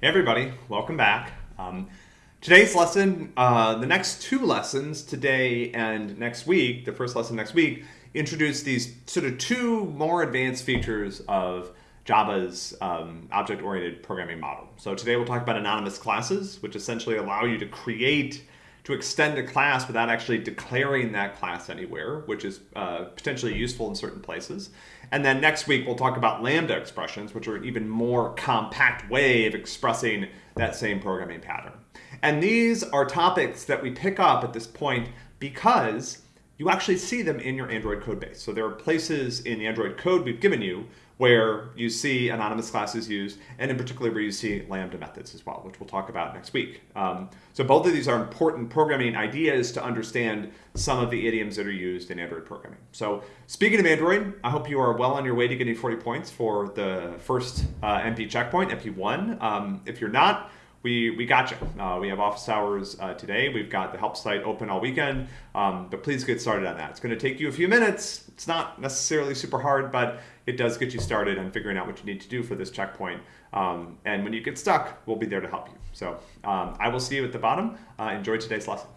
Hey everybody, welcome back. Um, today's lesson, uh, the next two lessons, today and next week, the first lesson next week, introduce these sort of two more advanced features of Java's um, object-oriented programming model. So today we'll talk about anonymous classes, which essentially allow you to create, to extend a class without actually declaring that class anywhere, which is uh, potentially useful in certain places. And then next week, we'll talk about Lambda expressions, which are an even more compact way of expressing that same programming pattern. And these are topics that we pick up at this point because you actually see them in your Android code base. So there are places in the Android code we've given you where you see anonymous classes used, and in particular where you see Lambda methods as well, which we'll talk about next week. Um, so both of these are important programming ideas to understand some of the idioms that are used in Android programming. So speaking of Android, I hope you are well on your way to getting 40 points for the first uh, MP checkpoint, MP1. Um, if you're not, we, we got you. Uh, we have office hours uh, today. We've got the help site open all weekend, um, but please get started on that. It's going to take you a few minutes. It's not necessarily super hard, but it does get you started on figuring out what you need to do for this checkpoint. Um, and when you get stuck, we'll be there to help you. So um, I will see you at the bottom. Uh, enjoy today's lesson.